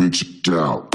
Reach bitch out.